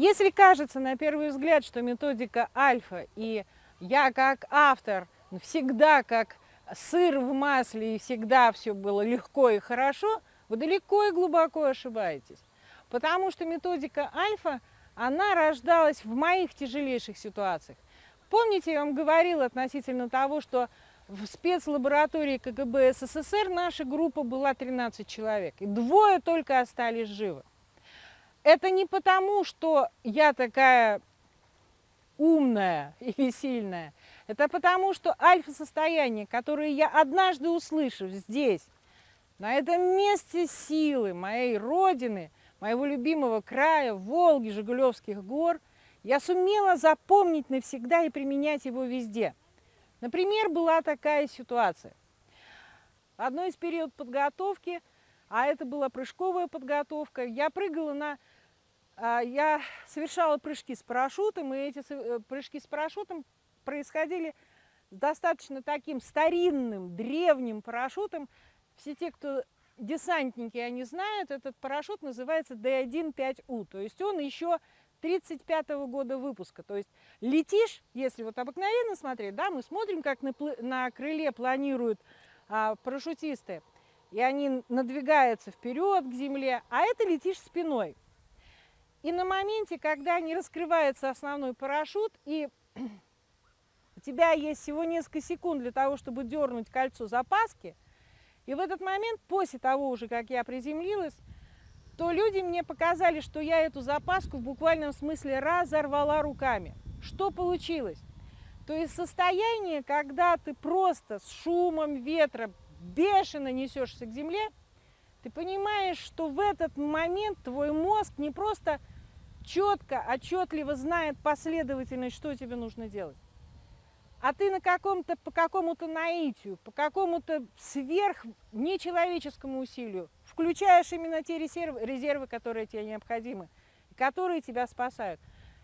Если кажется на первый взгляд, что методика альфа и я как автор всегда как сыр в масле и всегда все было легко и хорошо, вы далеко и глубоко ошибаетесь. Потому что методика альфа, она рождалась в моих тяжелейших ситуациях. Помните, я вам говорила относительно того, что в спецлаборатории КГБ СССР наша группа была 13 человек, и двое только остались живы. Это не потому, что я такая умная или сильная. Это потому, что альфа-состояние, которое я однажды услышав здесь, на этом месте силы моей родины, моего любимого края, Волги, Жигулевских гор, я сумела запомнить навсегда и применять его везде. Например, была такая ситуация. Одной из период подготовки, а это была прыжковая подготовка, я прыгала на а, я совершала прыжки с парашютом, и эти э, прыжки с парашютом происходили с достаточно таким старинным, древним парашютом. Все те, кто десантники, они знают, этот парашют называется D1-5U, то есть он еще 35 -го года выпуска. То есть летишь, если вот обыкновенно смотреть, да, мы смотрим, как на, на крыле планируют а, парашютисты, и они надвигаются вперед к земле, а это летишь спиной. И на моменте, когда не раскрывается основной парашют, и у тебя есть всего несколько секунд для того, чтобы дернуть кольцо запаски, и в этот момент, после того уже, как я приземлилась, то люди мне показали, что я эту запаску в буквальном смысле разорвала руками. Что получилось? То есть состояние, когда ты просто с шумом ветра бешено несешься к земле, ты понимаешь, что в этот момент твой мозг не просто четко, отчетливо знает последовательность, что тебе нужно делать. А ты на каком-то, по какому-то наитию, по какому-то сверх нечеловеческому усилию включаешь именно те резервы, резервы, которые тебе необходимы, которые тебя спасают.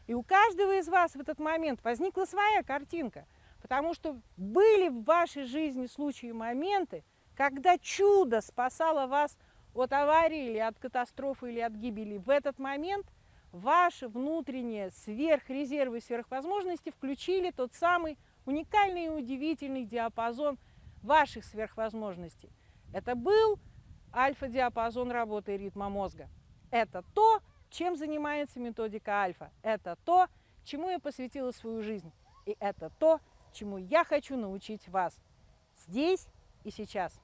И у каждого из вас в этот момент возникла своя картинка, потому что были в вашей жизни случаи и моменты, когда чудо спасало вас от аварии или от катастрофы или от гибели. В этот момент ваши внутренние сверхрезервы, сверхвозможности включили тот самый уникальный и удивительный диапазон ваших сверхвозможностей. Это был альфа-диапазон работы ритма мозга. Это то, чем занимается методика альфа. Это то, чему я посвятила свою жизнь. И это то, чему я хочу научить вас здесь и сейчас.